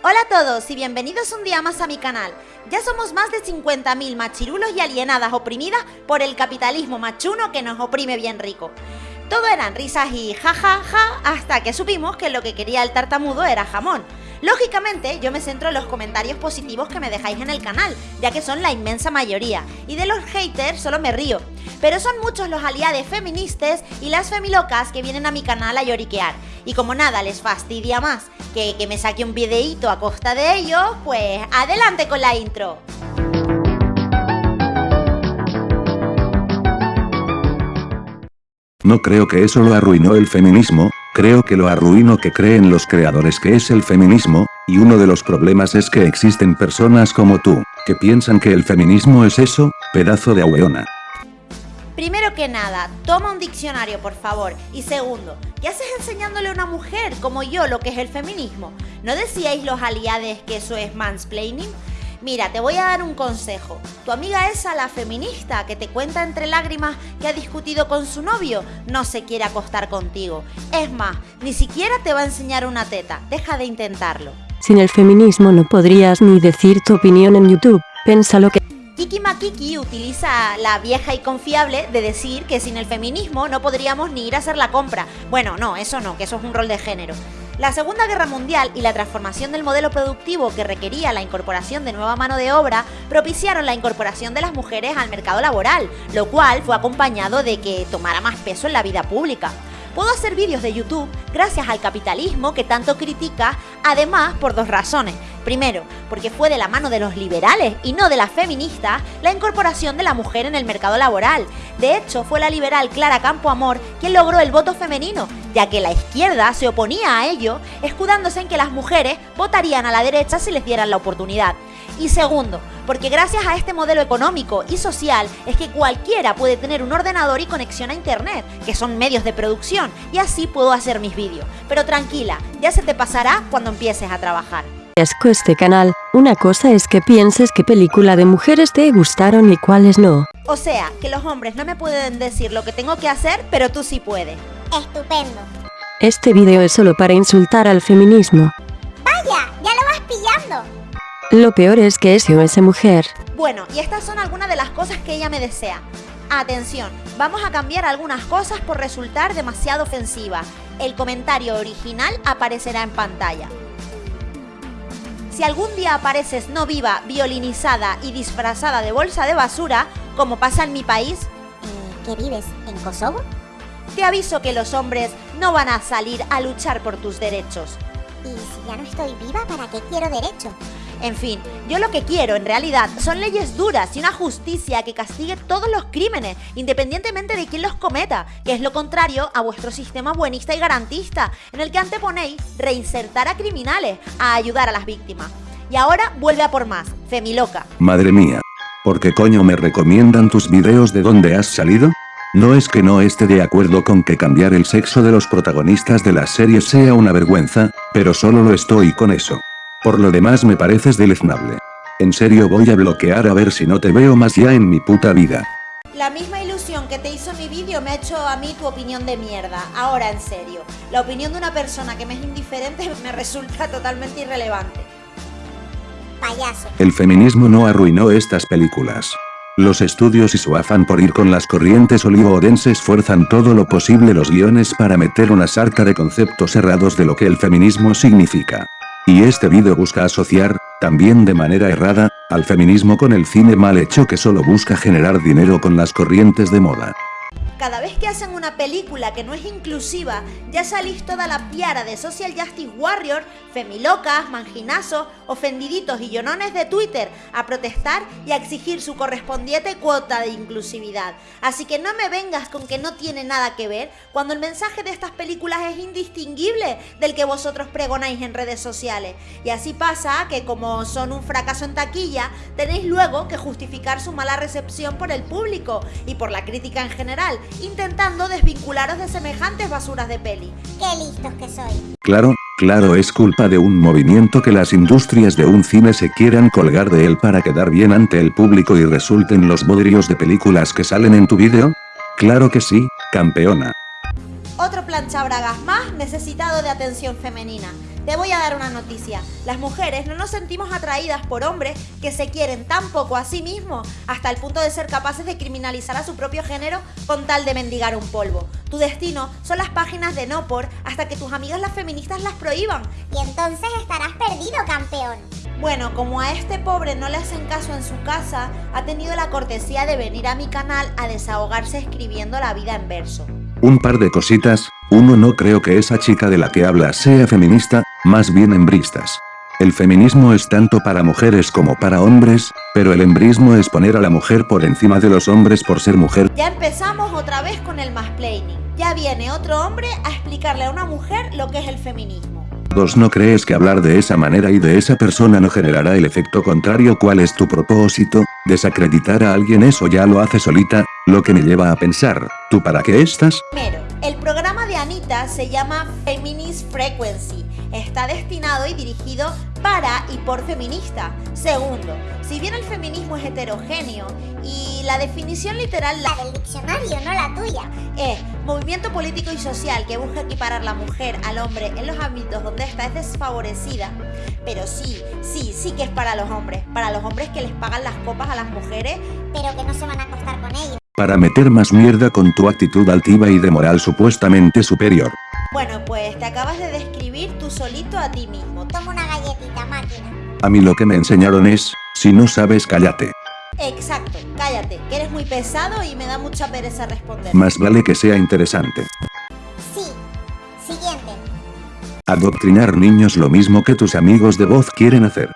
Hola a todos y bienvenidos un día más a mi canal. Ya somos más de 50.000 machirulos y alienadas oprimidas por el capitalismo machuno que nos oprime bien rico. Todo eran risas y jajaja ja, ja, hasta que supimos que lo que quería el tartamudo era jamón. Lógicamente, yo me centro en los comentarios positivos que me dejáis en el canal, ya que son la inmensa mayoría, y de los haters solo me río. Pero son muchos los aliados feministas y las femilocas que vienen a mi canal a lloriquear. Y como nada les fastidia más que, que me saque un videíto a costa de ello, pues adelante con la intro. No creo que eso lo arruinó el feminismo, creo que lo arruinó que creen los creadores que es el feminismo, y uno de los problemas es que existen personas como tú, que piensan que el feminismo es eso, pedazo de ahueona. Primero que nada, toma un diccionario por favor. Y segundo, ¿qué haces enseñándole a una mujer como yo lo que es el feminismo? ¿No decíais los aliades que eso es mansplaining? Mira, te voy a dar un consejo. Tu amiga esa, la feminista, que te cuenta entre lágrimas que ha discutido con su novio, no se quiere acostar contigo. Es más, ni siquiera te va a enseñar una teta. Deja de intentarlo. Sin el feminismo no podrías ni decir tu opinión en YouTube. Piénsalo que... Kiki Makiki utiliza la vieja y confiable de decir que sin el feminismo no podríamos ni ir a hacer la compra. Bueno, no, eso no, que eso es un rol de género. La Segunda Guerra Mundial y la transformación del modelo productivo que requería la incorporación de nueva mano de obra propiciaron la incorporación de las mujeres al mercado laboral, lo cual fue acompañado de que tomara más peso en la vida pública. Puedo hacer vídeos de YouTube gracias al capitalismo que tanto critica, además por dos razones. Primero, porque fue de la mano de los liberales y no de las feministas la incorporación de la mujer en el mercado laboral. De hecho, fue la liberal Clara Campoamor quien logró el voto femenino, ya que la izquierda se oponía a ello, escudándose en que las mujeres votarían a la derecha si les dieran la oportunidad. Y segundo, porque gracias a este modelo económico y social es que cualquiera puede tener un ordenador y conexión a internet, que son medios de producción, y así puedo hacer mis vídeos. Pero tranquila, ya se te pasará cuando empieces a trabajar. Asco este canal, una cosa es que pienses qué película de mujeres te gustaron y cuáles no. O sea, que los hombres no me pueden decir lo que tengo que hacer, pero tú sí puedes. Estupendo. Este video es solo para insultar al feminismo. Vaya, ya lo vas pillando. Lo peor es que es yo esa mujer. Bueno, y estas son algunas de las cosas que ella me desea. Atención, vamos a cambiar algunas cosas por resultar demasiado ofensiva. El comentario original aparecerá en pantalla. Si algún día apareces no viva, violinizada y disfrazada de bolsa de basura, como pasa en mi país, ¿En qué vives? ¿En Kosovo? te aviso que los hombres no van a salir a luchar por tus derechos. Y si ya no estoy viva, ¿para qué quiero derecho? En fin, yo lo que quiero en realidad son leyes duras y una justicia que castigue todos los crímenes, independientemente de quién los cometa, que es lo contrario a vuestro sistema buenista y garantista, en el que anteponéis reinsertar a criminales a ayudar a las víctimas. Y ahora vuelve a por más, Femiloca. Madre mía. ¿Por qué coño me recomiendan tus videos de dónde has salido? No es que no esté de acuerdo con que cambiar el sexo de los protagonistas de las series sea una vergüenza, pero solo lo estoy con eso. Por lo demás me pareces deleznable. En serio voy a bloquear a ver si no te veo más ya en mi puta vida. La misma ilusión que te hizo mi vídeo me ha hecho a mí tu opinión de mierda. Ahora en serio, la opinión de una persona que me es indiferente me resulta totalmente irrelevante. Payaso. El feminismo no arruinó estas películas. Los estudios y su afán por ir con las corrientes olivo-odenses esfuerzan todo lo posible los guiones para meter una sarta de conceptos errados de lo que el feminismo significa. Y este vídeo busca asociar, también de manera errada, al feminismo con el cine mal hecho que solo busca generar dinero con las corrientes de moda. Cada vez que hacen una película que no es inclusiva, ya salís toda la piara de Social Justice Warrior, femilocas, manginazos, ofendiditos y llonones de Twitter a protestar y a exigir su correspondiente cuota de inclusividad. Así que no me vengas con que no tiene nada que ver cuando el mensaje de estas películas es indistinguible del que vosotros pregonáis en redes sociales. Y así pasa que como son un fracaso en taquilla, tenéis luego que justificar su mala recepción por el público y por la crítica en general, intentando desvincularos de semejantes basuras de peli. Qué listos que soy. Claro, claro es culpa de un movimiento que las industrias de un cine se quieran colgar de él para quedar bien ante el público y resulten los bodrios de películas que salen en tu vídeo. Claro que sí, campeona. otro planchabragas más necesitado de atención femenina. Te voy a dar una noticia. Las mujeres no nos sentimos atraídas por hombres que se quieren tan poco a sí mismos hasta el punto de ser capaces de criminalizar a su propio género con tal de mendigar un polvo. Tu destino son las páginas de no por hasta que tus amigas las feministas las prohíban. Y entonces estarás perdido, campeón. Bueno, como a este pobre no le hacen caso en su casa, ha tenido la cortesía de venir a mi canal a desahogarse escribiendo la vida en verso. Un par de cositas, uno no creo que esa chica de la que habla sea feminista, más bien hembristas. El feminismo es tanto para mujeres como para hombres, pero el hembrismo es poner a la mujer por encima de los hombres por ser mujer. Ya empezamos otra vez con el mansplaining. Ya viene otro hombre a explicarle a una mujer lo que es el feminismo. Dos ¿No crees que hablar de esa manera y de esa persona no generará el efecto contrario? ¿Cuál es tu propósito? ¿Desacreditar a alguien eso ya lo hace solita? Lo que me lleva a pensar, ¿tú para qué estás? Primero, el programa de Anita se llama Feminist Frequency. Está destinado y dirigido para y por feminista. Segundo, si bien el feminismo es heterogéneo y la definición literal La del diccionario, no la tuya. es movimiento político y social que busca equiparar la mujer al hombre en los ámbitos donde ésta es desfavorecida. Pero sí, sí, sí que es para los hombres. Para los hombres que les pagan las copas a las mujeres. Pero que no se van a acostar con ella. Para meter más mierda con tu actitud altiva y de moral supuestamente superior. Bueno, pues te acabas de describir tú solito a ti mismo. Toma una galletita, máquina. A mí lo que me enseñaron es, si no sabes cállate. Exacto, cállate, que eres muy pesado y me da mucha pereza responder. Más vale que sea interesante. Sí. Siguiente. Adoctrinar niños lo mismo que tus amigos de voz quieren hacer.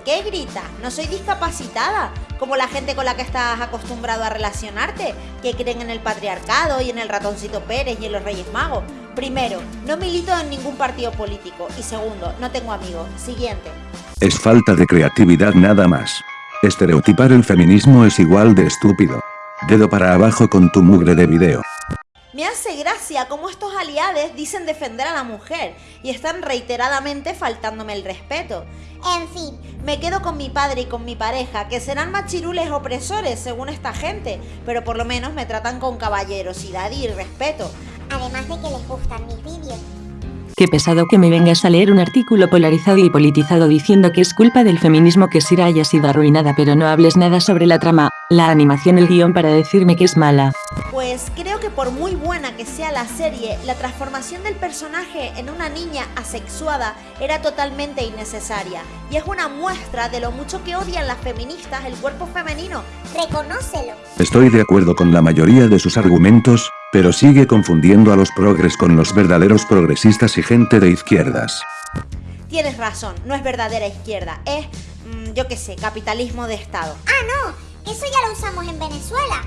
¿Por qué grita? No soy discapacitada, como la gente con la que estás acostumbrado a relacionarte, que creen en el patriarcado y en el ratoncito Pérez y en los Reyes Magos. Primero, no milito en ningún partido político. Y segundo, no tengo amigos. Siguiente. Es falta de creatividad nada más. Estereotipar el feminismo es igual de estúpido. Dedo para abajo con tu mugre de video. Me hace gracia cómo estos aliados dicen defender a la mujer y están reiteradamente faltándome el respeto. En fin, Me quedo con mi padre y con mi pareja, que serán machirules opresores según esta gente, pero por lo menos me tratan con caballerosidad y respeto. además de que les gustan mis vídeos. Qué pesado que me vengas a leer un artículo polarizado y politizado diciendo que es culpa del feminismo que Sira haya sido arruinada pero no hables nada sobre la trama, la animación, el guion para decirme que es mala. Pues creo que por muy buena que sea la serie, la transformación del personaje en una niña asexuada era totalmente innecesaria. Y es una muestra de lo mucho que odian las feministas el cuerpo femenino. Reconócelo. Estoy de acuerdo con la mayoría de sus argumentos, pero sigue confundiendo a los progres con los verdaderos progresistas y gente de izquierdas. Tienes razón, no es verdadera izquierda, es, mm, yo qué sé, capitalismo de Estado. Ah, no. Eso ya lo usamos en Venezuela.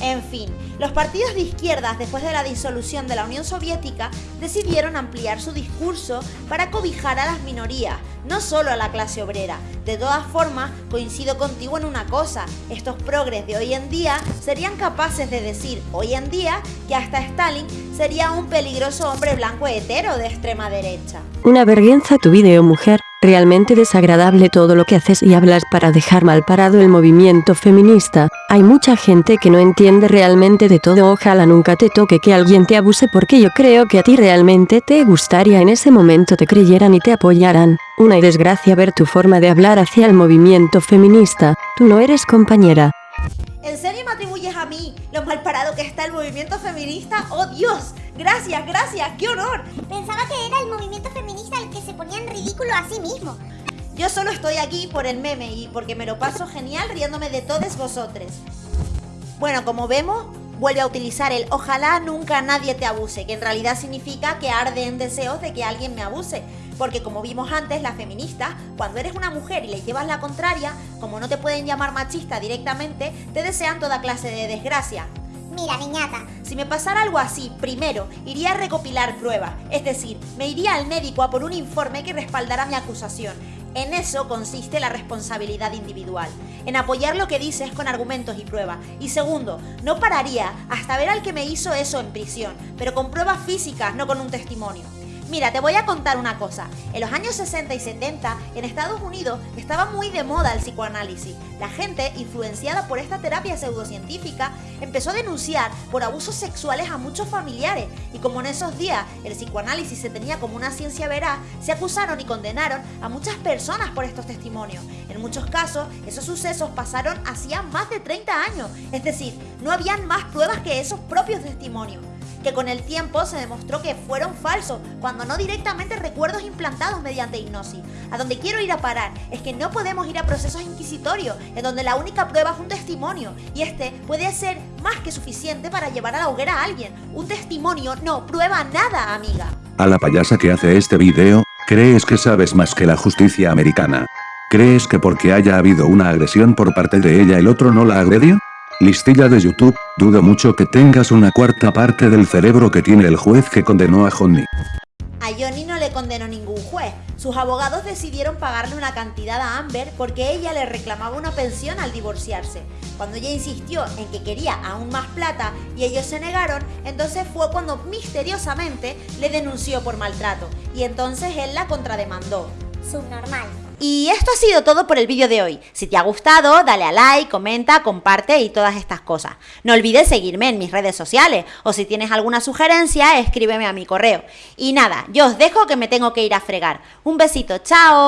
En fin, los partidos de izquierdas después de la disolución de la Unión Soviética decidieron ampliar su discurso para cobijar a las minorías, no solo a la clase obrera. De todas formas, coincido contigo en una cosa, estos progres de hoy en día serían capaces de decir hoy en día que hasta Stalin sería un peligroso hombre blanco hetero de extrema derecha. Una vergüenza tu video mujer, realmente desagradable todo lo que haces y hablas para dejar mal parado el movimiento feminista. Hay mucha gente que no entiende realmente de todo, ojalá nunca te toque que alguien te abuse porque yo creo que a ti realmente te gustaría en ese momento te creyeran y te apoyaran. Una desgracia ver tu forma de hablar hacia el movimiento feminista, tú no eres compañera. ¿En serio me atribuyes a mí lo mal parado que está el movimiento feminista? ¡Oh Dios! Gracias, gracias, qué honor. Pensaba que era el movimiento feminista el que se ponía en ridículo a sí mismo. Yo solo estoy aquí por el meme y porque me lo paso genial riéndome de todos vosotros. Bueno, como vemos, vuelve a utilizar el ojalá nunca nadie te abuse, que en realidad significa que arde en deseos de que alguien me abuse. Porque como vimos antes, las feministas, cuando eres una mujer y le llevas la contraria, como no te pueden llamar machista directamente, te desean toda clase de desgracia. Mira, niñata. Si me pasara algo así, primero, iría a recopilar pruebas, es decir, me iría al médico a por un informe que respaldara mi acusación. En eso consiste la responsabilidad individual, en apoyar lo que dices con argumentos y pruebas. Y segundo, no pararía hasta ver al que me hizo eso en prisión, pero con pruebas físicas, no con un testimonio. Mira, te voy a contar una cosa. En los años 60 y 70, en Estados Unidos, estaba muy de moda el psicoanálisis. La gente, influenciada por esta terapia pseudocientífica, empezó a denunciar por abusos sexuales a muchos familiares. Y como en esos días el psicoanálisis se tenía como una ciencia veraz, se acusaron y condenaron a muchas personas por estos testimonios. En muchos casos, esos sucesos pasaron hacía más de 30 años. Es decir, no habían más pruebas que esos propios testimonios que con el tiempo se demostró que fueron falsos, cuando no directamente recuerdos implantados mediante hipnosis. A donde quiero ir a parar es que no podemos ir a procesos inquisitorios, en donde la única prueba es un testimonio, y este puede ser más que suficiente para llevar a la hoguera a alguien. Un testimonio no prueba nada, amiga. A la payasa que hace este video, ¿crees que sabes más que la justicia americana? ¿Crees que porque haya habido una agresión por parte de ella el otro no la agredió? Listilla de YouTube, dudo mucho que tengas una cuarta parte del cerebro que tiene el juez que condenó a Johnny. A Johnny no le condenó ningún juez. Sus abogados decidieron pagarle una cantidad a Amber porque ella le reclamaba una pensión al divorciarse. Cuando ella insistió en que quería aún más plata y ellos se negaron, entonces fue cuando misteriosamente le denunció por maltrato y entonces él la contrademandó. Subnormal. Y esto ha sido todo por el vídeo de hoy. Si te ha gustado, dale a like, comenta, comparte y todas estas cosas. No olvides seguirme en mis redes sociales o si tienes alguna sugerencia, escríbeme a mi correo. Y nada, yo os dejo que me tengo que ir a fregar. Un besito, chao.